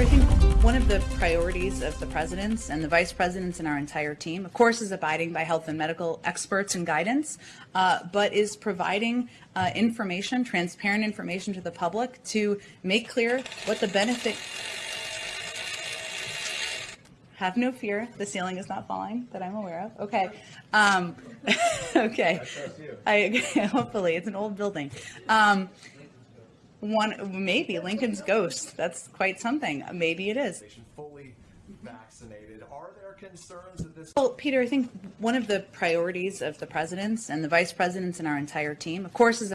I think one of the priorities of the presidents and the vice presidents and our entire team, of course, is abiding by health and medical experts and guidance, uh, but is providing uh, information, transparent information to the public to make clear what the benefit. Have no fear. The ceiling is not falling that I'm aware of. Okay. Um, okay. I, hopefully, it's an old building. Um, one maybe Lincoln's ghost. That's quite something. Maybe it is. fully vaccinated. Are there concerns that this Well, Peter, I think one of the priorities of the presidents and the vice presidents and our entire team, of course, is